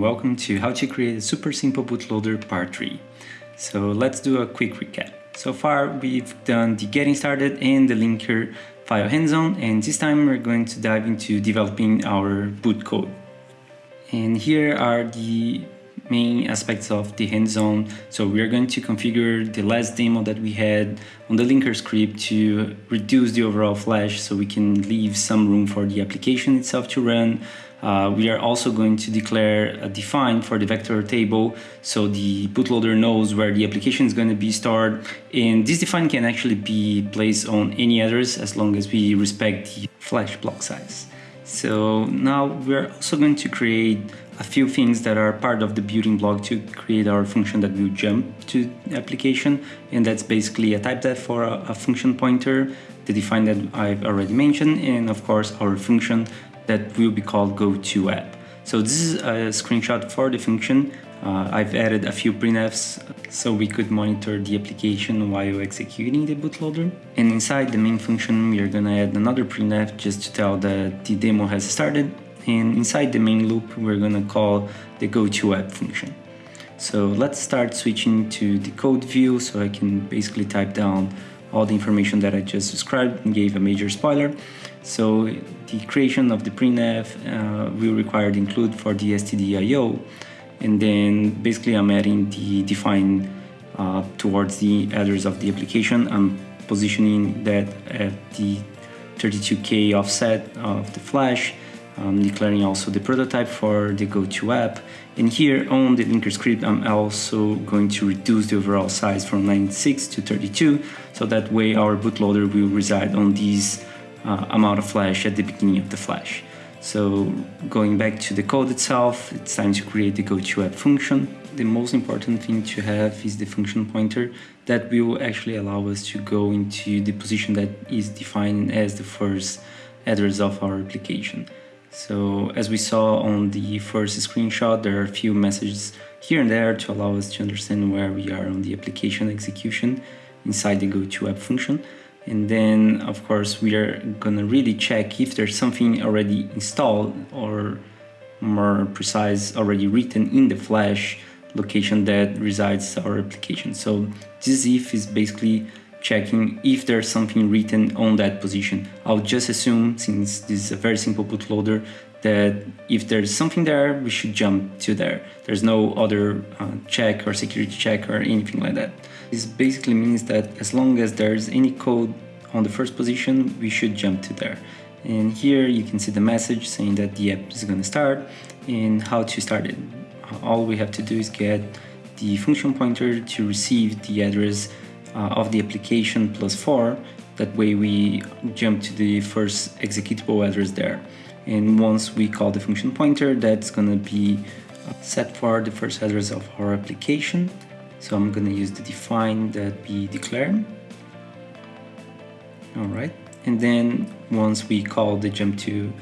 welcome to how to create a super simple bootloader part 3. So let's do a quick recap. So far we've done the getting started and the linker file hands-on and this time we're going to dive into developing our boot code. And here are the main aspects of the hands-on. So we are going to configure the last demo that we had on the linker script to reduce the overall flash so we can leave some room for the application itself to run. Uh, we are also going to declare a define for the vector table so the bootloader knows where the application is going to be stored and this define can actually be placed on any address as long as we respect the flash block size. So now we're also going to create a few things that are part of the building block to create our function that will jump to application and that's basically a type def for a, a function pointer the define that I've already mentioned and of course our function that will be called go to app. So this is a screenshot for the function. Uh, I've added a few printfs so we could monitor the application while executing the bootloader. And inside the main function, we are gonna add another printf just to tell that the demo has started. And inside the main loop, we're gonna call the go to app function. So let's start switching to the code view so I can basically type down all the information that I just described and gave a major spoiler. So the creation of the printf uh, will require the include for the stdio and then basically I'm adding the define uh, towards the address of the application. I'm positioning that at the 32k offset of the flash I'm declaring also the prototype for the go-to app. And here on the linker script, I'm also going to reduce the overall size from 96 to 32, so that way our bootloader will reside on this uh, amount of flash at the beginning of the flash. So going back to the code itself, it's time to create the go-to app function. The most important thing to have is the function pointer that will actually allow us to go into the position that is defined as the first address of our application. So as we saw on the first screenshot, there are a few messages here and there to allow us to understand where we are on the application execution inside the go-to-app function. And then, of course, we are gonna really check if there's something already installed or more precise, already written in the Flash location that resides our application. So this if is basically checking if there's something written on that position. I'll just assume, since this is a very simple bootloader, that if there's something there, we should jump to there. There's no other uh, check or security check or anything like that. This basically means that as long as there's any code on the first position, we should jump to there. And here you can see the message saying that the app is going to start and how to start it. All we have to do is get the function pointer to receive the address uh, of the application plus 4. That way we jump to the first executable address there. And once we call the function pointer, that's going to be set for the first address of our application. So I'm going to use the define that we declared. All right. And then once we call the jump to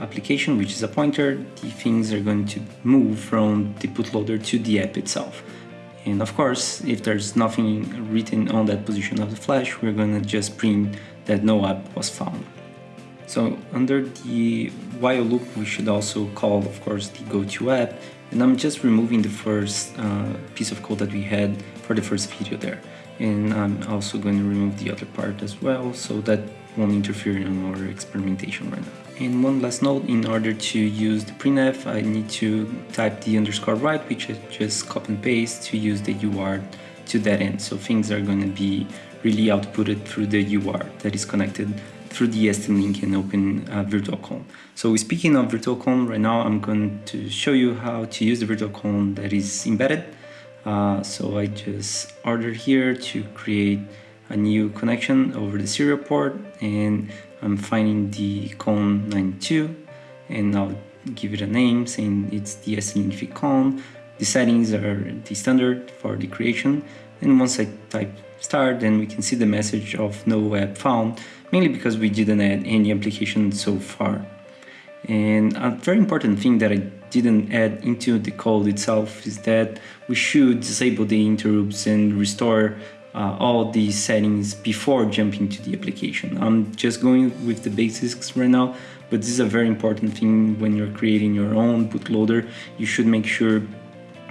application, which is a pointer, the things are going to move from the bootloader to the app itself. And of course, if there's nothing written on that position of the flash, we're gonna just print that no app was found. So under the while loop, we should also call, of course, the go to app. And I'm just removing the first uh, piece of code that we had for the first video there. And I'm also going to remove the other part as well, so that won't interfere in our experimentation right now. And one last note, in order to use the printf, I need to type the underscore write, which I just copy and paste to use the UART to that end. So things are going to be really outputted through the UART that is connected through the ST link and open uh, virtual So speaking of virtual right now I'm going to show you how to use the virtual that is embedded. Uh, so I just ordered here to create a new connection over the serial port and I'm finding the COM 92 and I'll give it a name saying it's the ST con. The settings are the standard for the creation and once I type start then we can see the message of no app found mainly because we didn't add any application so far. And a very important thing that I didn't add into the code itself is that we should disable the interrupts and restore uh, all these settings before jumping to the application. I'm just going with the basics right now, but this is a very important thing when you're creating your own bootloader. You should make sure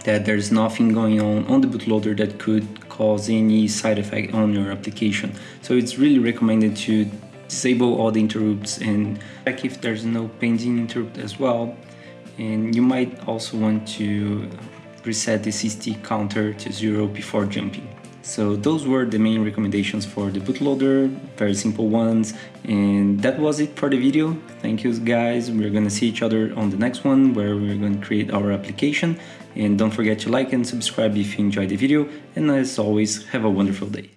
that there's nothing going on on the bootloader that could cause any side effect on your application. So it's really recommended to disable all the interrupts and check if there's no pending interrupt as well. And you might also want to reset the SysTick counter to zero before jumping. So those were the main recommendations for the bootloader, very simple ones. And that was it for the video. Thank you guys. We're gonna see each other on the next one where we're gonna create our application. And don't forget to like and subscribe if you enjoyed the video. And as always, have a wonderful day.